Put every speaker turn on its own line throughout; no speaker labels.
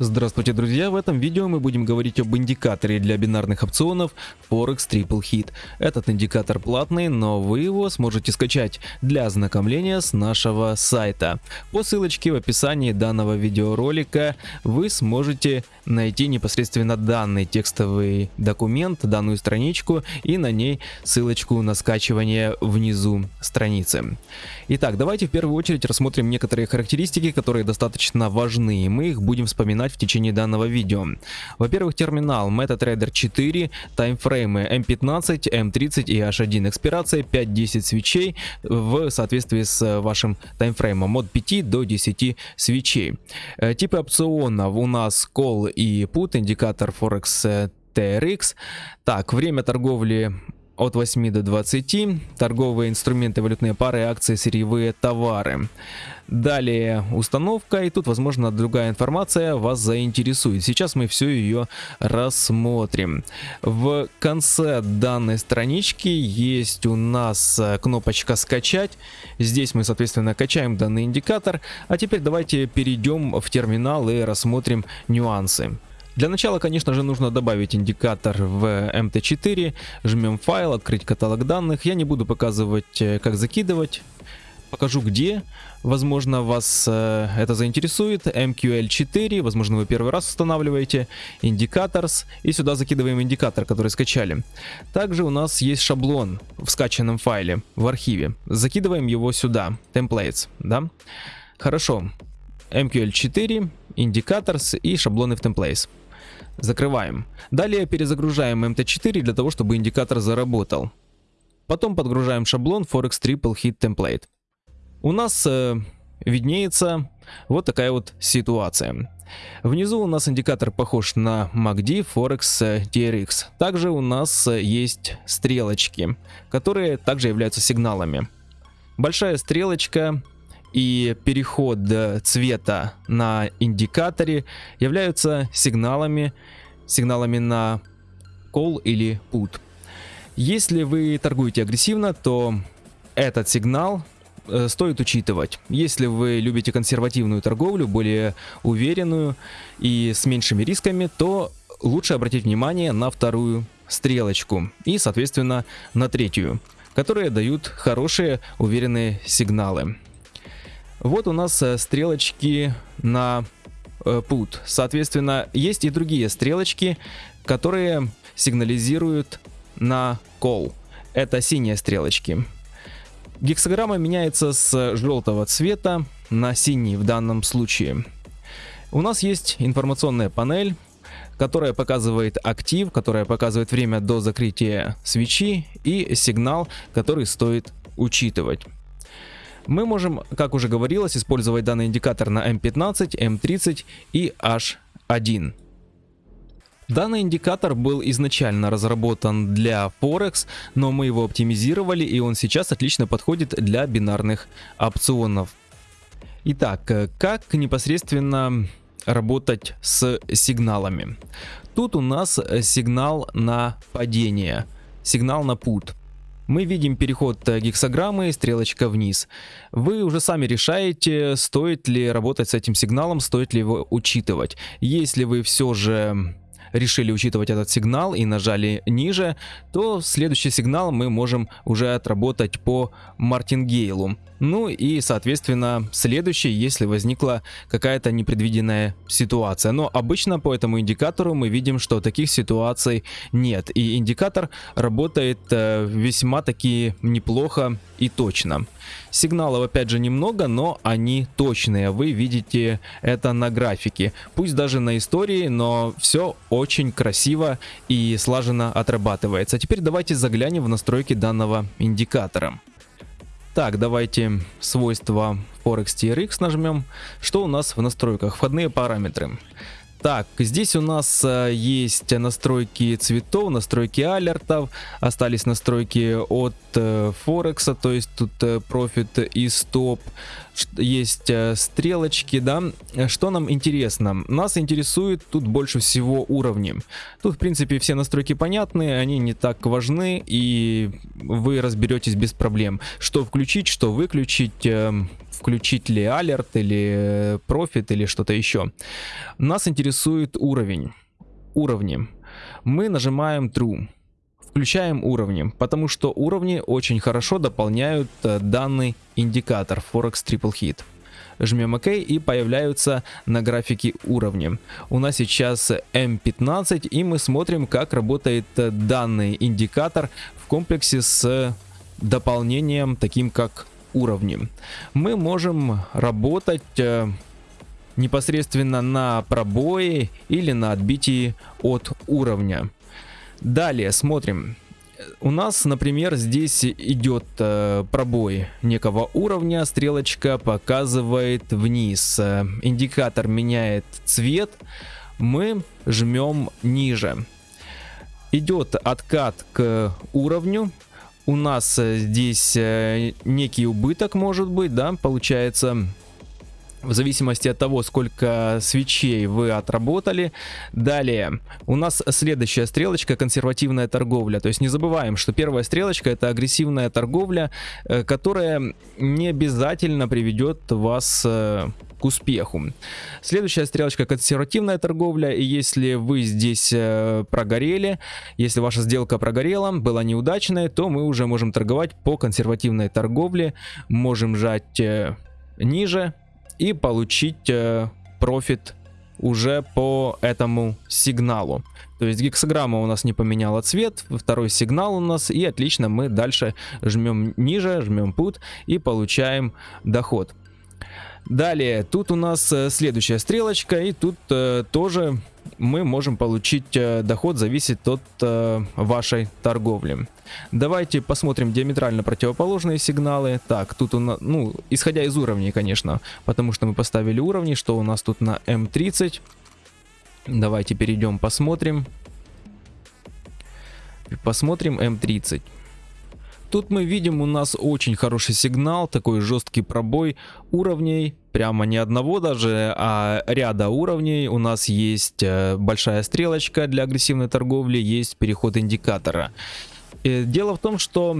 Здравствуйте, друзья! В этом видео мы будем говорить об индикаторе для бинарных опционов Forex Triple Hit. Этот индикатор платный, но вы его сможете скачать для ознакомления с нашего сайта. По ссылочке в описании данного видеоролика вы сможете найти непосредственно данный текстовый документ, данную страничку и на ней ссылочку на скачивание внизу страницы. Итак, давайте в первую очередь рассмотрим некоторые характеристики, которые достаточно важны, мы их будем вспоминать в течение данного видео. Во-первых, терминал MetaTrader 4, таймфреймы M15, M30 и H1, экспирация 5-10 свечей в соответствии с вашим таймфреймом от 5 до 10 свечей. Э, типы опционов у нас Call и Put, индикатор Forex TRX. Так, время торговли от 8 до 20, торговые инструменты, валютные пары, акции, сырьевые товары. Далее установка, и тут, возможно, другая информация вас заинтересует. Сейчас мы все ее рассмотрим. В конце данной странички есть у нас э, кнопочка «Скачать». Здесь мы, соответственно, качаем данный индикатор. А теперь давайте перейдем в терминал и рассмотрим нюансы. Для начала, конечно же, нужно добавить индикатор в MT4, жмем файл, открыть каталог данных. Я не буду показывать, э, как закидывать, покажу где. Возможно, вас э, это заинтересует. MQL4, возможно, вы первый раз устанавливаете. Indicators, и сюда закидываем индикатор, который скачали. Также у нас есть шаблон в скачанном файле, в архиве. Закидываем его сюда, templates, да? Хорошо. MQL4, Indicators и шаблоны в templates. Закрываем. Далее перезагружаем MT4 для того, чтобы индикатор заработал. Потом подгружаем шаблон Forex Triple Hit Template. У нас э, виднеется вот такая вот ситуация. Внизу у нас индикатор похож на MACD Forex TRX. Также у нас есть стрелочки, которые также являются сигналами. Большая стрелочка и переход цвета на индикаторе являются сигналами, сигналами на call или put. Если вы торгуете агрессивно, то этот сигнал э, стоит учитывать. Если вы любите консервативную торговлю, более уверенную и с меньшими рисками, то лучше обратить внимание на вторую стрелочку и, соответственно, на третью, которые дают хорошие уверенные сигналы. Вот у нас э, стрелочки на э, put. Соответственно, есть и другие стрелочки, которые сигнализируют на call. Это синие стрелочки. Гексограмма меняется с желтого цвета на синий в данном случае. У нас есть информационная панель, которая показывает актив, которая показывает время до закрытия свечи и сигнал, который стоит учитывать. Мы можем, как уже говорилось, использовать данный индикатор на M15, M30 и H1. Данный индикатор был изначально разработан для Forex, но мы его оптимизировали и он сейчас отлично подходит для бинарных опционов. Итак, как непосредственно работать с сигналами? Тут у нас сигнал на падение, сигнал на put мы видим переход э, гексограммы, стрелочка вниз. Вы уже сами решаете, стоит ли работать с этим сигналом, стоит ли его учитывать. Если вы все же решили учитывать этот сигнал и нажали ниже, то следующий сигнал мы можем уже отработать по мартингейлу. Ну и, соответственно, следующий, если возникла какая-то непредвиденная ситуация. Но обычно по этому индикатору мы видим, что таких ситуаций нет. И индикатор работает э, весьма таки неплохо и точно. Сигналов опять же немного, но они точные. Вы видите это на графике. Пусть даже на истории, но все очень красиво и слаженно отрабатывается. Теперь давайте заглянем в настройки данного индикатора. Так, давайте свойства Forex TRX нажмем. Что у нас в настройках? Входные параметры. Так, здесь у нас э, есть настройки цветов, настройки алертов, остались настройки от э, Форекса, то есть тут э, профит и стоп, есть стрелочки, да. Что нам интересно? Нас интересует тут больше всего уровни. Тут, в принципе, все настройки понятны, они не так важны, и вы разберетесь без проблем. Что включить, что выключить, э, включить ли алерт или профит или что-то еще. Нас интересует интересует уровень. Уровни. Мы нажимаем True. Включаем уровни, потому что уровни очень хорошо дополняют э, данный индикатор Forex Triple Hit. Жмем ОК и появляются на графике уровни. У нас сейчас М15 и мы смотрим как работает э, данный индикатор в комплексе с дополнением таким как уровни. Мы можем работать э, непосредственно на пробое или на отбитии от уровня. Далее смотрим. У нас, например, здесь идет э, пробой некого уровня, стрелочка показывает вниз, индикатор меняет цвет, мы жмем ниже. Идет откат к уровню, у нас э, здесь э, некий убыток может быть, да, получается в зависимости от того, сколько свечей вы отработали. Далее, у нас следующая стрелочка консервативная торговля. То есть не забываем, что первая стрелочка это агрессивная торговля, э, которая не обязательно приведет вас э, к успеху. Следующая стрелочка консервативная торговля. И если вы здесь э, прогорели, если ваша сделка прогорела, была неудачная, то мы уже можем торговать по консервативной торговле. Можем жать ниже и получить э, профит уже по этому сигналу. То есть гексограмма у нас не поменяла цвет, второй сигнал у нас, и отлично, мы дальше жмем ниже, жмем put и получаем доход. Далее, тут у нас э, следующая стрелочка, и тут э, тоже мы можем получить э, доход, зависит от э, вашей торговли. Давайте посмотрим диаметрально противоположные сигналы. Так, тут у нас, ну, исходя из уровней, конечно, потому что мы поставили уровни, что у нас тут на М30. Давайте перейдем, посмотрим. Посмотрим М30. Тут мы видим у нас очень хороший сигнал, такой жесткий пробой уровней, прямо не одного даже, а ряда уровней. У нас есть э, большая стрелочка для агрессивной торговли, есть переход индикатора. И дело в том, что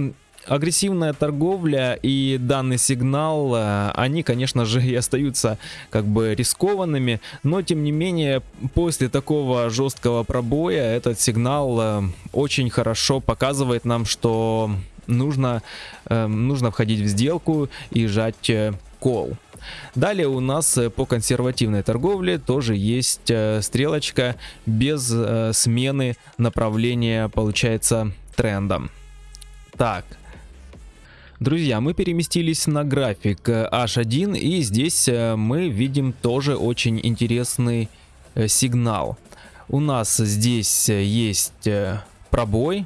агрессивная торговля и данный сигнал, э, они, конечно же, и остаются как бы рискованными, но тем не менее, после такого жесткого пробоя этот сигнал э, очень хорошо показывает нам, что нужно, э, нужно входить в сделку и жать э, call. Далее у нас э, по консервативной торговле тоже есть э, стрелочка без э, смены направления, получается, тренда. Так, Друзья, мы переместились на график H1 и здесь мы видим тоже очень интересный сигнал. У нас здесь есть пробой,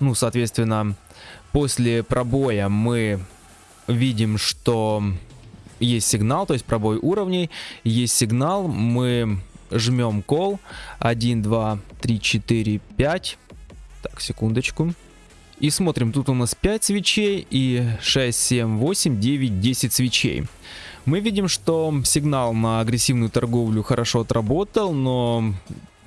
ну, соответственно, После пробоя мы видим, что есть сигнал, то есть пробой уровней, есть сигнал, мы жмем call 1, 2, 3, 4, 5. Так, секундочку. И смотрим, тут у нас 5 свечей и 6, 7, 8, 9, 10 свечей. Мы видим, что сигнал на агрессивную торговлю хорошо отработал, но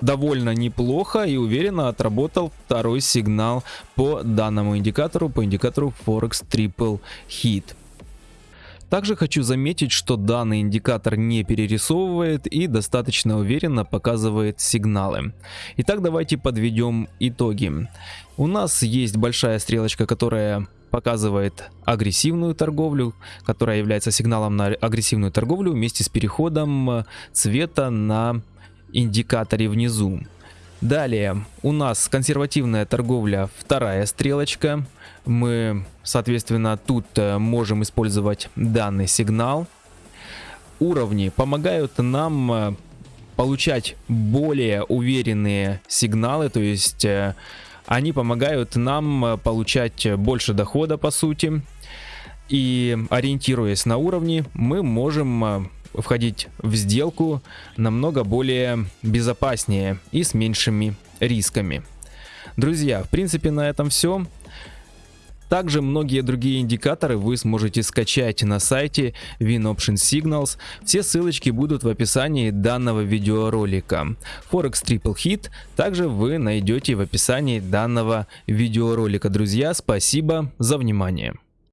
довольно неплохо и уверенно отработал второй сигнал по данному индикатору, по индикатору Forex Triple Hit. Также хочу заметить, что данный индикатор не перерисовывает и достаточно уверенно показывает сигналы. Итак, давайте подведем итоги. У нас есть большая стрелочка, которая показывает агрессивную торговлю, которая является сигналом на агрессивную торговлю вместе с переходом цвета на индикаторе внизу. Далее у нас консервативная торговля, вторая стрелочка. Мы, соответственно, тут э, можем использовать данный сигнал. Уровни помогают нам э, получать более уверенные сигналы, то есть э, они помогают нам получать больше дохода по сути. И ориентируясь на уровни, мы можем входить в сделку намного более безопаснее и с меньшими рисками. Друзья, в принципе на этом все. Также многие другие индикаторы вы сможете скачать на сайте WinOption Signals. Все ссылочки будут в описании данного видеоролика. Forex Triple Hit также вы найдете в описании данного видеоролика. Друзья, спасибо за внимание.